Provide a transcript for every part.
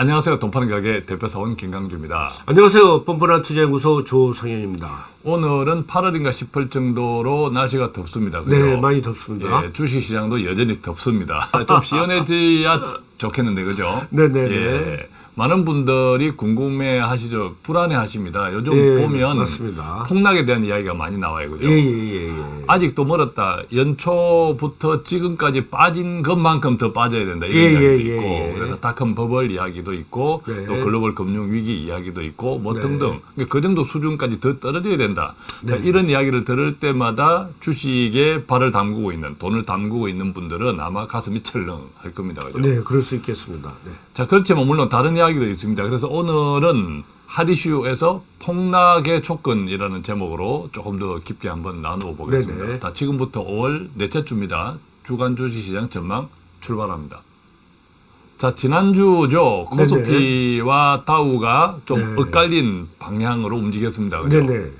안녕하세요. 돈파는 가게 대표사원 김강주입니다. 안녕하세요. 뻔뻔한 투자연구소 조성현입니다. 오늘은 8월인가 싶을 정도로 날씨가 덥습니다. 그죠? 네, 많이 덥습니다. 예, 주식시장도 여전히 덥습니다. 좀 시원해져야 좋겠는데, 그죠? 네네네. 예, 많은 분들이 궁금해 하시죠. 불안해 하십니다. 요즘 예, 보면 맞습니다. 폭락에 대한 이야기가 많이 나와요. 그죠? 예, 예, 예, 예. 아직도 멀었다. 연초부터 지금까지 빠진 것만큼 더 빠져야 된다. 이런 예, 이야기도 예, 있고. 그래서 닷컴 버블 이야기도 있고, 네. 또 글로벌 금융 위기 이야기도 있고, 뭐 네. 등등. 그러니까 그 정도 수준까지 더 떨어져야 된다. 네. 이런 이야기를 들을 때마다 주식에 발을 담그고 있는, 돈을 담그고 있는 분들은 아마 가슴이 철렁할 겁니다. 그죠? 네, 그럴 수 있겠습니다. 네. 자, 그렇지만 물론 다른 이야기 도 있습니다. 그래서 오늘은 하디슈에서 폭락의 조건이라는 제목으로 조금 더 깊게 한번 나누어 보겠습니다. 네네. 자, 지금부터 5월 넷째 주입니다. 주간 주식시장 전망 출발합니다. 자, 지난주죠. 코스피와 다우가 좀 네. 엇갈린 방향으로 움직였습니다. 그죠? 네네.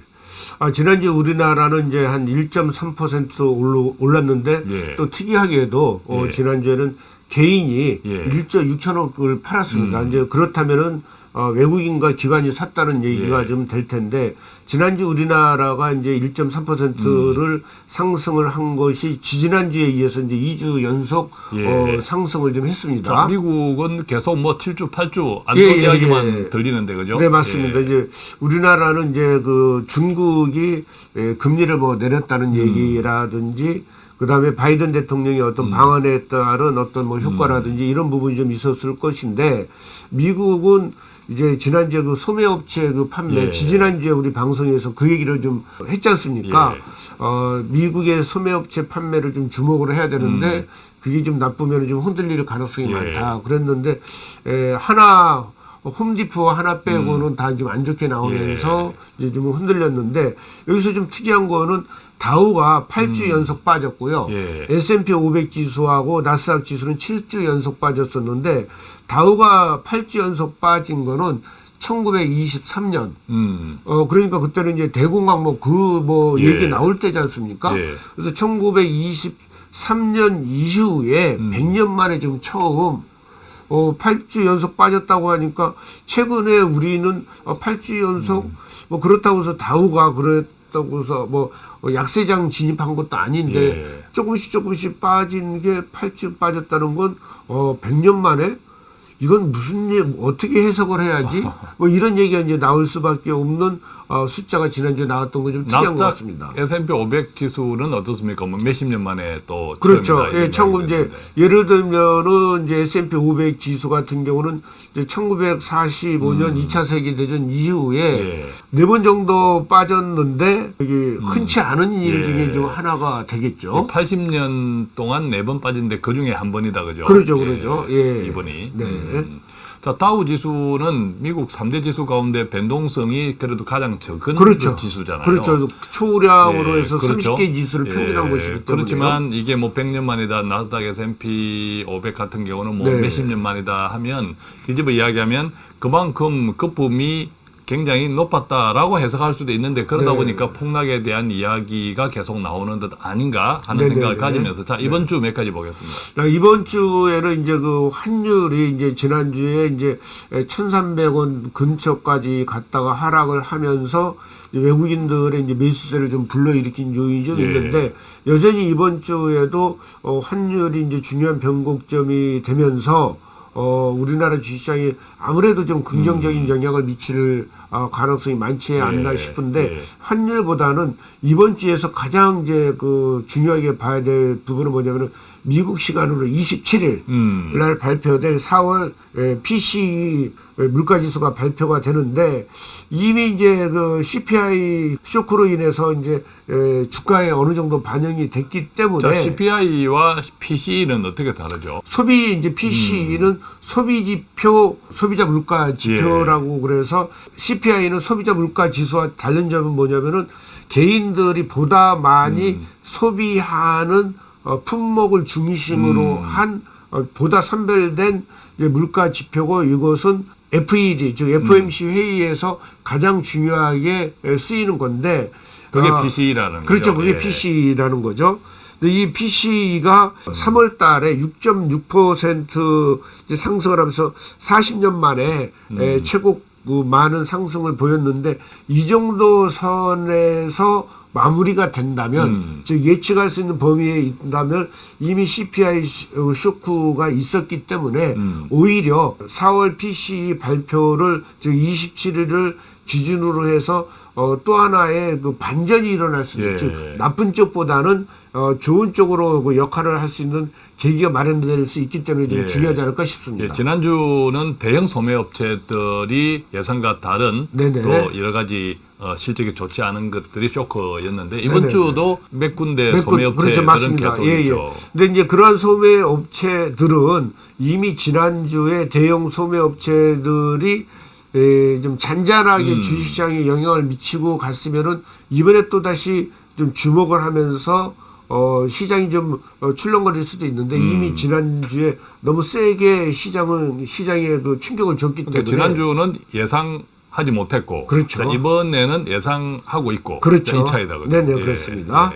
아, 지난주 우리나라는 이제 한 1.3% 올라, 올랐는데 예. 또 특이하게도 어, 예. 지난주에는 개인이 예. 1조 6천억을 팔았습니다. 음. 이제 그렇다면은 어, 외국인과 기관이 샀다는 얘기가 예. 좀될 텐데 지난주 우리나라가 이제 1.3%를 음. 상승을 한 것이 지지난주에 이어서 이제 2주 연속 예. 어, 상승을 좀 했습니다. 자, 미국은 계속 뭐 7주, 8주 안 예, 예, 이야기만 예. 들리는데 그죠? 네 맞습니다. 예. 이제 우리나라는 이제 그 중국이 예, 금리를 뭐 음. 내렸다는 얘기라든지 그다음에 바이든 대통령의 어떤 음. 방안에 따른 어떤 뭐 효과라든지 이런 부분이 좀 있었을 것인데 미국은 이제 지난주에 그 소매업체 그 판매 예. 지지난주에 우리 방송에서 그 얘기를 좀 했지 않습니까? 예. 어, 미국의 소매업체 판매를 좀 주목을 해야 되는데 그게 좀 나쁘면 좀 흔들릴 가능성이 음. 예. 많다. 그랬는데 에, 하나 홈디포 하나 음. 빼고는 다좀 안 좋게 나오면서 이제 좀 흔들렸는데 여기서 좀 특이한 거는 다우가 8주 연속 빠졌고요. 음. 예. S&P 500 지수하고 나스닥 지수는 7주 연속 빠졌었는데 다우가 8주 연속 빠진 거는 1923년 음. 어 그러니까 그때는 이제 대공황 뭐 그 뭐 예. 얘기 나올 때지 않습니까? 예. 그래서 1923년 이후에 음. 100년 만에 지금 처음 어 8주 연속 빠졌다고 하니까 최근에 우리는 어 8주 연속 음. 뭐 그렇다고 해서 다우가 그랬다고 해서 뭐 어, 약세장 진입한 것도 아닌데 예. 조금씩 조금씩 빠진 게 8주 빠졌다는 건 어 100년 만에 이건 무슨 일 어떻게 해석을 해야지 뭐 이런 얘기가 이제 나올 수밖에 없는 어, 숫자가 지난주에 나왔던 거좀 특이한 것 같습니다. S&P 500 지수는 어떻습니까? 뭐 몇십 년 만에 또 그렇죠. 예, 이런 청구 이야기가 이제 있는데. 예를 들면은 이제 S&P 500 지수 같은 경우는 이제 1945년 2차 세계 대전 이후에 음. 예. 네번 정도 빠졌는데 이게 흔치 않은 일 예. 중에 좀 하나가 되겠죠. 80년 동안 네 번 빠진데 그 중에 한 번이다 그죠? 그러죠, 그러죠. 예. 이번이. 네. 음. 자 다우 지수는 미국 3대 지수 가운데 변동성이 그래도 가장 적은 그렇죠. 지수잖아요. 그렇죠. 초량으로 예, 해서 그렇죠. 30개 지수를 평균한 예, 것이기 때문에 그렇지만 이게 뭐 100년 만이다 나스닥 S&P 500 같은 경우는 뭐 네. 몇십 년 만이다 하면 뒤집어 이야기하면 그만큼 거품이 굉장히 높았다라고 해석할 수도 있는데 그러다 네. 보니까 폭락에 대한 이야기가 계속 나오는 듯 아닌가 하는 네네네. 생각을 가지면서 자 이번 주 몇 가지 보겠습니다. 자, 이번 주에는 이제 그 환율이 이제 지난주에 이제 1,300원 근처까지 갔다가 하락을 하면서 외국인들의 이제 매수세를 좀 불러일으킨 요인이 좀 예. 있는데 여전히 이번 주에도 어, 환율이 이제 중요한 변곡점이 되면서 어, 우리나라 주식시장이 아무래도 좀 긍정적인 영향을 미칠 어, 가능성이 많지 않나 음. 예, 싶은데 예. 환율보다는 이번 주에서 가장 이제 그 중요하게 봐야 될 부분은 뭐냐면은 미국 시간으로 27일 음. 날 발표될 4월 PC 물가지수가 발표가 되는데 이미 이제 그 CPI 쇼크로 인해서 이제 에, 주가에 어느 정도 반영이 됐기 때문에 자 CPI와 PC는 어떻게 다르죠? 소비 이제 PC는 소비 지표, 소비자 물가 지표라고 그래서 CPI는 소비자 물가 지수와 다른 점은 뭐냐면은 개인들이 보다 많이 소비하는 어, 품목을 중심으로 한 어, 보다 선별된 물가 지표고 이것은 FED 즉 FOMC 회의에서 가장 중요하게 에, 쓰이는 건데 그게 어, PC라는 거죠. 그렇죠. 그게 예. PC라는 거죠. 근데 이 PC가 3월 달에 6.6% 이제 상승을 하면서 40년 만에 에, 최고 그 많은 상승을 보였는데 이 정도 선에서 마무리가 된다면 음. 즉 예측할 수 있는 범위에 있다면 이미 CPI 쇼크가 있었기 때문에 음. 오히려 4월 PCE 발표를 즉 27일을 기준으로 해서 어, 또 하나의 그 반전이 일어날 수도 예. 있죠. 나쁜 쪽보다는 어, 좋은 쪽으로 그 역할을 할 수 있는 계기가 마련될 수 있기 때문에 좀 예. 중요하지 않을까 싶습니다. 예, 지난주는 대형 소매업체들이 예상과 다른 네네. 또 여러 가지 어, 실적이 좋지 않은 것들이 쇼크였는데 이번 네네네. 주도 몇 군데 몇 군- 소매업체들은 그렇죠, 맞습니다. 계속 예, 예. 근데 이제 그러한 소매 업체들은 이미 지난주에 대형 소매 업체들이 에, 좀 잔잔하게 음. 주식시장에 영향을 미치고 갔으면은 이번에 또 다시 좀 주목을 하면서 어, 시장이 좀 어, 출렁거릴 수도 있는데 음. 이미 지난주에 너무 세게 시장은 시장에 그 충격을 줬기 때문에 그러니까 지난주는 예상 하지 못했고 그렇죠. 자, 이번에는 예상하고 있고 그렇죠. 차이다 그죠? 네네, 그렇습니다.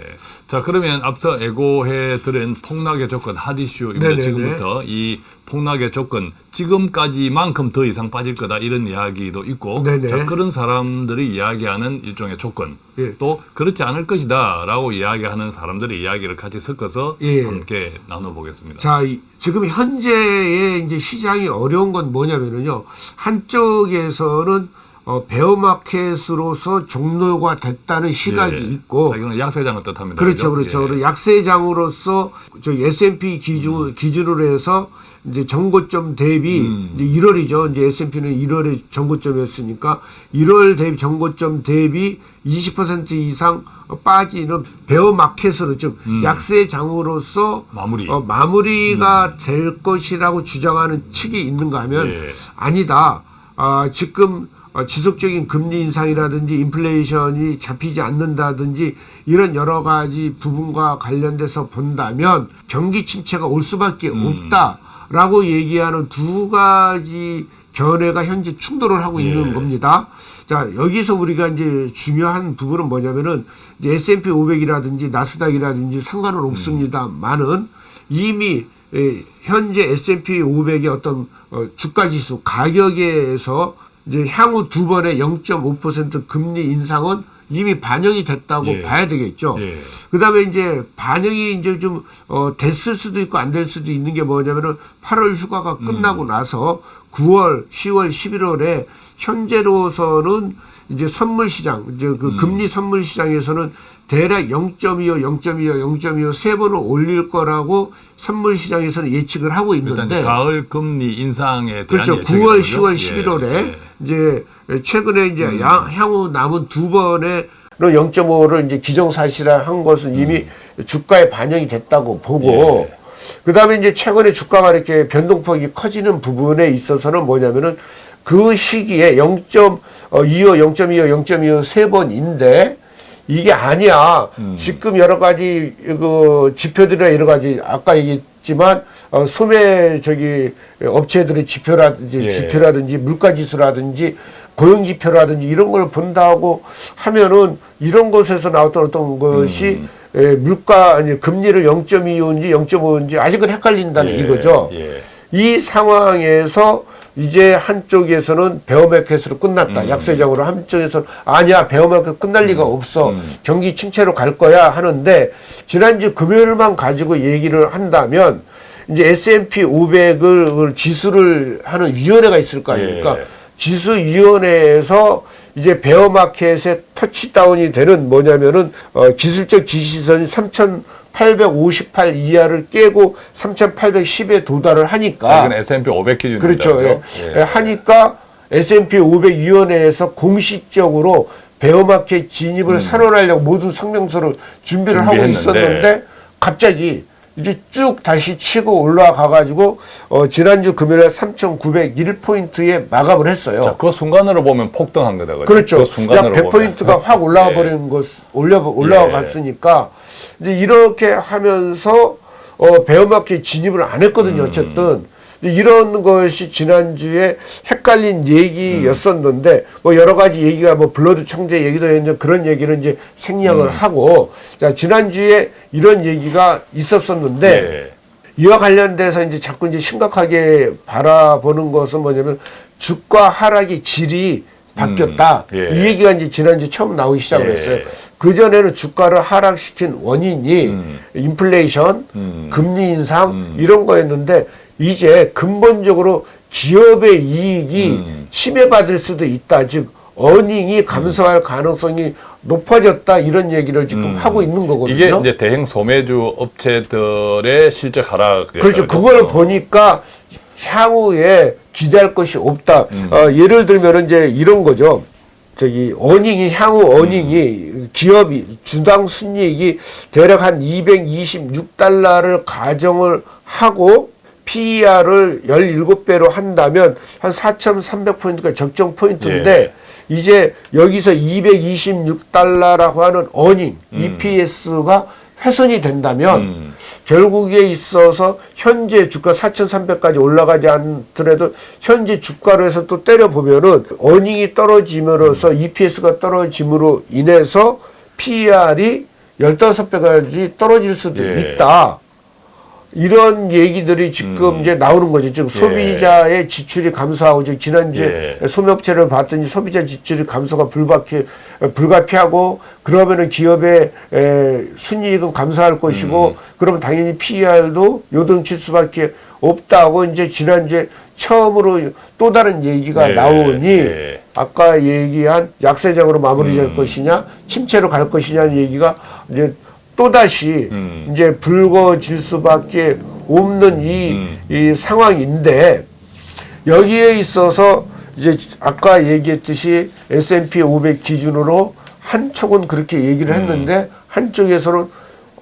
자 그러면 앞서 애고해 드린 폭락의 조건 하디슈입니다. 지금부터 이 폭락의 조건 지금까지만큼 더 이상 빠질 거다 이런 이야기도 있고 네네. 자, 그런 사람들이 이야기하는 일종의 조건 예. 또 그렇지 않을 것이다 라고 이야기하는 사람들의 이야기를 같이 섞어서 예. 함께 나눠보겠습니다. 자, 이- 지금 현재의 이제 시장이 어려운 건 뭐냐면은요. 한쪽에서는 어, 베어마켓으로서 종료가 됐다는 시각이 예. 있고 자기는 약세장을 뜻합니다. 그렇죠? 그렇죠. 예. 약세장으로서 저 S&P 기준 기준으로 해서 이제 정고점 대비 음. 이제 1월이죠. 이제 S&P는 1월에 정고점이었으니까 1월 대비 정고점 대비 20% 이상 빠지는 베어 마켓으로 즉 음. 약세장으로서 마무리. 어, 마무리가 될 것이라고 주장하는 측이 있는가 하면 예. 아니다. 아, 지금 어, 지속적인 금리 인상이라든지 인플레이션이 잡히지 않는다든지 이런 여러 가지 부분과 관련돼서 본다면 경기 침체가 올 수밖에 음. 없다라고 얘기하는 두 가지 견해가 현재 충돌을 하고 있는 예. 겁니다. 자, 여기서 우리가 이제 중요한 부분은 뭐냐면은 이제 S&P 500이라든지 나스닥이라든지 상관은 없습니다만은 이미 에, 현재 S&P 500의 어떤 어, 주가 지수 가격에서 이제 향후 두 번의 0.5% 금리 인상은 이미 반영이 됐다고 예. 봐야 되겠죠. 예. 그다음에 이제 반영이 이제 좀 어, 됐을 수도 있고 안 될 수도 있는 게 뭐냐면은 8월 휴가가 음. 끝나고 나서 9월, 10월, 11월에 현재로서는 이제 선물 시장, 이제 음. 그 금리 선물 시장에서는 대략 0.25, 0.25, 0.25 세 번을 올릴 거라고 선물 시장에서는 예측을 하고 있는데 가을 금리 인상에 대한 그렇죠. 예측이죠, 9월, 그죠? 10월, 예, 11월에 예. 이제 최근에 이제 음. 야- 향후 남은 두 번의 0.5를 이제 기정사실화한 것은 이미 주가에 반영이 됐다고 보고 음. 예. 그 다음에 이제 최근에 주가가 이렇게 변동폭이 커지는 부분에 있어서는 뭐냐면은 그 시기에 0.25, 0.25, 0.25 세 번인데 이게 아니야. 음. 지금 여러 가지 그 지표들이나 여러 가지 아까 얘기했지만 어, 소매 저기 업체들의 지표라든지 예. 지표라든지 물가 지수라든지 고용 지표라든지 이런 걸 본다고 하면은 이런 것에서 나왔던 어떤 것이 음. 에, 물가 아니 금리를 0.25인지 0.5인지 아직은 헷갈린다는 예, 이거죠. 예. 이 상황에서 이제 한쪽에서는 베어마켓으로 끝났다. 음. 약세장으로 한쪽에서는 아니야 베어마켓 끝날 리가 없어. 음. 경기 침체로 갈 거야 하는데 지난주 금요일만 가지고 얘기를 한다면 이제 S&P 500을 지수를 하는 위원회가 있을 거 아닙니까? 예. 지수위원회에서 이제 베어마켓의 터치다운이 되는 뭐냐면은 어, 기술적 지시선이 3,858 이하를 깨고 3,810에 도달을 하니까 이건 S&P 500 기준입니다. 그렇죠. 예. 그죠? 예, 하니까 S&P 500 위원회에서 공식적으로 베어마켓 진입을 선언하려고 모든 성명서를 준비를 하고 음. 준비했는데. 있었는데 갑자기 이제 쭉 다시 치고 올라가 가지고 어, 지난주 금요일에 3,901포인트에 마감을 했어요. 자, 그 순간으로 보면 폭등한 거다. 그렇죠. 그약 순간으로 100포인트가 보면. 확 올라가 예. 버리는 것, 올려, 올라가 예. 갔으니까, 이제 이렇게 하면서, 어, 베어마켓 진입을 안 했거든요, 음. 어쨌든. 이런 것이 지난주에 헷갈린 얘기였었는데 뭐 여러 가지 얘기가 뭐 블러드 청재 얘기도 했는데 그런 얘기를 이제 생략을 하고 자 지난주에 이런 얘기가 있었었는데 네. 이와 관련돼서 이제 자꾸 이제 심각하게 바라보는 것은 뭐냐면 주가 하락의 질이 바뀌었다. 음, 예. 이 얘기가 이제 지난주 에 처음 나오기 시작을 예. 했어요. 그 전에는 주가를 하락시킨 원인이 음. 인플레이션, 음. 금리 인상 이런 거였는데 이제 근본적으로 기업의 이익이 음. 침해받을 수도 있다. 즉 어닝이 감소할 가능성이 높아졌다 이런 얘기를 지금 하고 있는 거거든요. 음. 이게 이제 대형 소매주 업체들의 실적 하락. 그렇죠. 그거를 보니까 향후에 기대할 것이 없다. 어, 예를 들면 이제 이런 거죠. 저기 어닝이 향후 어닝이 기업이 주당 순이익이 대략 한 226달러를 가정을 하고 PER을 17배로 한다면 한 4,300포인트가 적정 포인트인데 이제 여기서 226달러라고 하는 어닝 EPS가 훼손이 된다면 음. 결국에 있어서 현재 주가 4,300까지 올라가지 않더라도 현재 주가로 해서 또 때려 보면은 어닝이 떨어짐으로써 EPS가 떨어짐으로 인해서 PER이 15배까지 떨어질 수도 예. 있다. 이런 얘기들이 지금 이제 나오는 거죠. 즉 소비자의 지출이 감소하고 즉 지난주에 예. 소매업체를 봤더니 소비자 지출이 감소가 불가피 불가피하고 그러면은 기업의 에, 순이익은 감소할 것이고 그러면 당연히 PER도 요동칠 수밖에 없다고 이제 지난주에 처음으로 또 다른 얘기가 예, 나오니 예. 아까 얘기한 약세장으로 마무리될 것이냐 침체로 갈 것이냐는 얘기가 이제 또 다시 음. 이제 불거질 수밖에 없는 이, 음. 이 상황인데 여기에 있어서 이제 아까 얘기했듯이 S&P 500 기준으로 한쪽은 그렇게 얘기를 했는데 한쪽에서는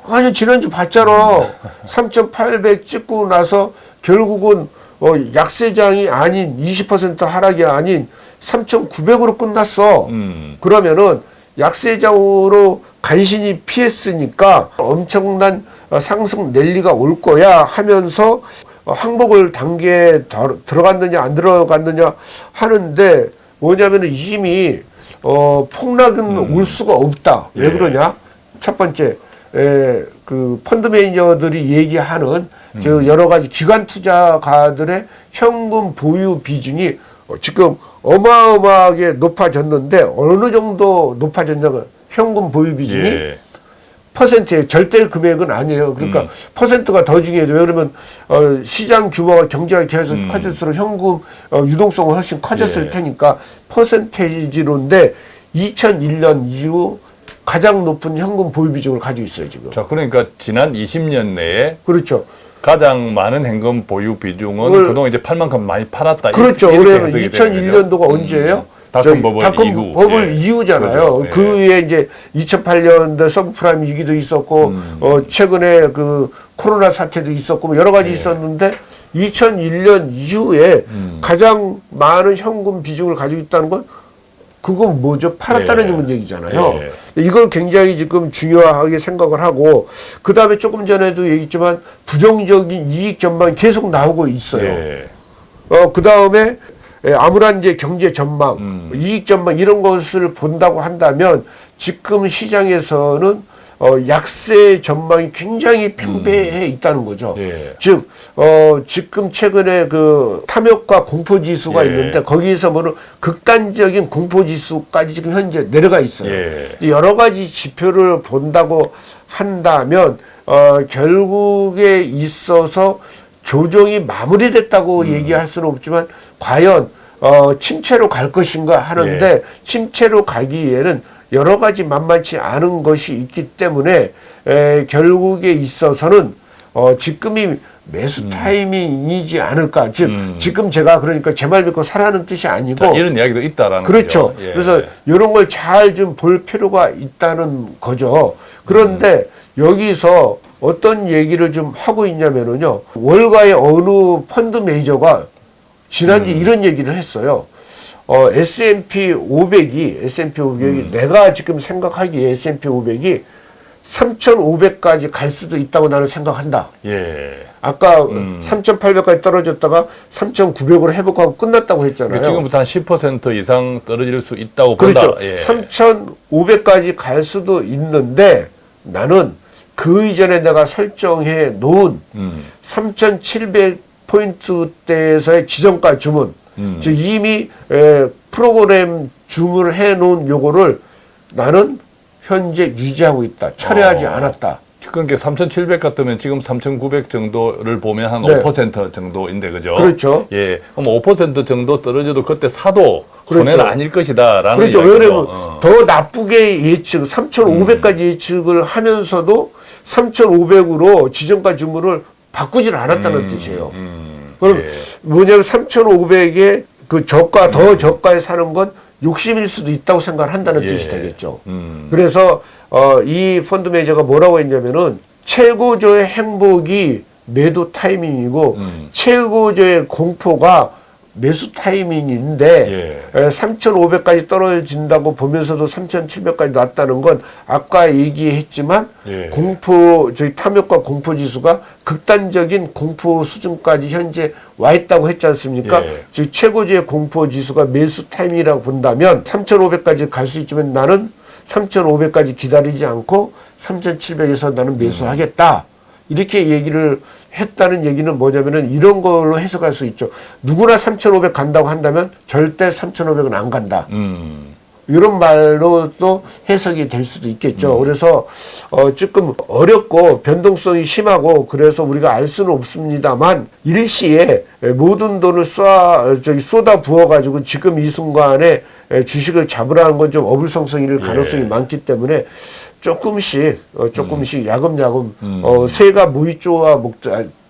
아니 지난주 봤잖아 3,800 찍고 나서 결국은 어, 약세장이 아닌 20% 하락이 아닌 3,900으로 끝났어. 음. 그러면은 약세장으로 간신히 피했으니까 엄청난 어, 상승 랠리가 올 거야 하면서 어, 항복을 단계에 더- 들어갔느냐 안 들어갔느냐 하는데 뭐냐면은 이미 어, 폭락은 올 수가 없다. 왜 예. 그러냐? 첫 번째 에, 그 펀드 매니저들이 얘기하는 저 여러 가지 기관 투자가들의 현금 보유 비중이 어, 지금 어마어마하게 높아졌는데 어느 정도 높아졌냐면 현금 보유 비중이 예. 퍼센트의 절대 금액은 아니에요. 그러니까 퍼센트가 더 중요해요. 왜냐면 어, 시장 규모가 경제가 계속 커질수록 현금 어, 유동성은 훨씬 커졌을 예. 테니까 퍼센테이지로인데 2001년 이후 가장 높은 현금 보유 비중을 가지고 있어요 지금. 자, 그러니까 지난 20년 내에 그렇죠. 가장 많은 현금 보유 비중은 그걸- 그동안 이제 팔 만큼 많이 팔았다. 그렇죠. 되거든요. 2001년도가 언제예요? 닷컴 버블 닷컴 이후. 버블 예. 이후잖아요. 그 예. 위에 이제 2008년도 서브프라임 위기도 있었고 음. 어 최근에 그 코로나 사태도 있었고 뭐 여러 예. 가지 있었는데 2001년 이후에 음. 가장 많은 현금 비중을 가지고 있다는 건 그건 뭐죠? 팔았다는 예. 얘기잖아요. 예. 이걸 굉장히 지금 중요하게 생각을 하고 그 다음에 조금 전에도 얘기했지만 부정적인 이익 전망이 계속 나오고 있어요. 예. 어, 그 다음에 아무런 이제 경제 전망, 음. 이익 전망 이런 것을 본다고 한다면 지금 시장에서는 어, 약세 전망이 굉장히 팽배해 있다는 거죠. 예. 즉, 어, 지금 최근에 그 탐욕과 공포 지수가 예. 있는데 거기에서 보는 극단적인 공포 지수까지 지금 현재 내려가 있어요. 예. 여러 가지 지표를 본다고 한다면 어, 결국에 있어서 조정이 마무리됐다고 얘기할 수는 없지만 과연 어, 침체로 갈 것인가 하는데 침체로 가기에는 여러 가지 만만치 않은 것이 있기 때문에 에, 결국에 있어서는 어, 지금이 매수 타이밍이지 않을까. 즉 음. 지금 제가 그러니까 제 말 믿고 사라는 뜻이 아니고 자, 이런 이야기도 있다라는 그렇죠. 예. 그래서 이런 걸 잘 좀 볼 필요가 있다는 거죠. 그런데 여기서 어떤 얘기를 좀 하고 있냐면은요. 월가의 어느 펀드 매니저가 지난주 에 이런 얘기를 했어요. 어, S&P 500이 S&P 500이 내가 지금 생각하기에 S&P 500이 3,500까지 갈 수도 있다고 나는 생각한다. 예. 아까 음. 3,800까지 떨어졌다가 3,900으로 회복하고 끝났다고 했잖아요. 지금부터 한 10% 이상 떨어질 수 있다고 본다. 그렇죠. 예. 3,500까지 갈 수도 있는데 나는 그 이전에 내가 설정해 놓은 음. 3,700포인트대에서의 지정가 주문, 음. 즉 이미 에, 프로그램 주문을 해 놓은 요거를 나는 현재 유지하고 있다. 철회하지 어. 않았다. 그러니까 3,700 같으면 지금 3,900 정도를 보면 한 네. 5% 정도인데 그죠? 그렇죠. 예. 그럼 5% 정도 떨어져도 그때 사도 그렇죠. 손해는 아닐 것이다라는 그렇죠. 왜냐면 어. 더 나쁘게 예측, 3,500까지 예측을 하면서도 3,500으로 지정가 주문을 바꾸지는 않았다는 뜻이에요. 음, 그럼 예. 뭐냐면 3,500에 그 저가 더 저가에 사는 건 욕심일 수도 있다고 생각을 한다는 예. 뜻이 되겠죠. 음. 그래서 어, 이 펀드 매니저가 뭐라고 했냐면은 최고조의 행복이 매도 타이밍이고 음. 최고조의 공포가 매수 타이밍인데 예. 3,500까지 떨어진다고 보면서도 3,700까지 났다는 건 아까 얘기했지만 예. 공포 저희 탐욕과 공포 지수가 극단적인 공포 수준까지 현재 와 있다고 했지 않습니까? 예. 즉 최고조의 공포 지수가 매수 타이밍이라고 본다면 3,500까지 갈 수 있지만 나는 3,500까지 기다리지 않고 3,700에서 나는 매수하겠다. 이렇게 얘기를 했다는 얘기는 뭐냐면은 이런 걸로 해석할 수 있죠. 누구나 3,500 간다고 한다면 절대 3,500은 안 간다. 음. 이런 말로도 해석이 될 수도 있겠죠. 그래서 어 조금 어렵고 변동성이 심하고 그래서 우리가 알 수는 없습니다만 일시에 모든 돈을 쏴 저기 쏟아 부어 가지고 지금 이 순간에 주식을 잡으라는 건 좀 어불성성일 가능성이 많기 때문에 조금씩 어 조금씩 야금야금 어 새가 모이 쪼아 먹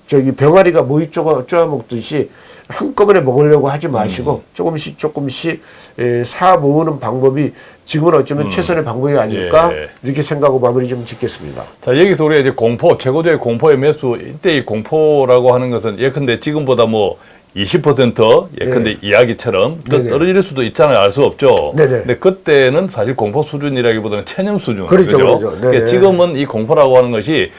저기 병아리가 모이 쪼아 쪼아 먹듯이 한꺼번에 먹으려고 하지 마시고 조금씩 조금씩 에, 사 모으는 방법이 지금은 어쩌면 최선의 방법이 아닐까 예. 이렇게 생각하고 마무리 좀 짓겠습니다. 자 여기서 우리가 이제 공포 최고조의 공포의 매수 이때의 공포라고 하는 것은 예컨대 지금보다 뭐 20% 예컨대 이야기처럼 더 네. 네네. 떨어질 수도 있잖아요 알 수 없죠. 네네. 근데 그때는 사실 공포 수준이라기보다는 체념 수준. 그렇죠, 그죠? 그렇죠. 네네. 그러니까 지금은 이 공포라고 하는 것이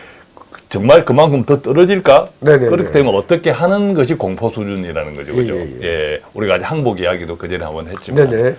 정말 그만큼 더 떨어질까? 네네네. 그렇게 되면 어떻게 하는 것이 공포 수준이라는 거죠. 그죠? 예, 예, 예. 우리가 아직 항복 이야기도 그 전에 한번 했지만. 네네.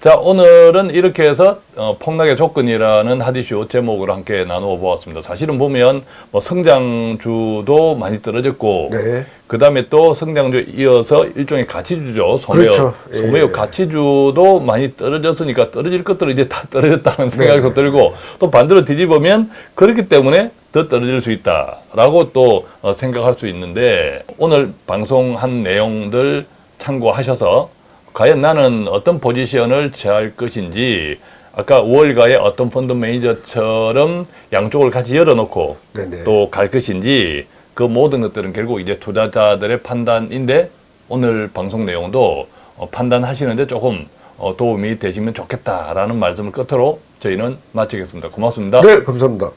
자, 오늘은 이렇게 해서 어, 폭락의 조건이라는 하디쇼 제목으로 함께 나누어 보았습니다. 사실은 보면 뭐 성장주도 많이 떨어졌고 네. 그 다음에 또 성장주 이어서 일종의 가치주죠. 소매업. 그렇죠. 예. 소매업 가치주도 많이 떨어졌으니까 떨어질 것들은 이제 다 떨어졌다는 네. 생각도 들고 또 반대로 뒤집으면 그렇기 때문에 더 떨어질 수 있다라고 또 어, 생각할 수 있는데 오늘 방송한 내용들 참고하셔서 과연 나는 어떤 포지션을 취할 것인지 아까 5월가의 어떤 펀드 매니저처럼 양쪽을 같이 열어놓고. 또 갈 것인지 그 모든 것들은 결국 이제 투자자들의 판단인데 오늘 방송 내용도 어, 판단하시는데 조금 어, 도움이 되시면 좋겠다라는 말씀을 끝으로 저희는 마치겠습니다. 고맙습니다. 네, 감사합니다.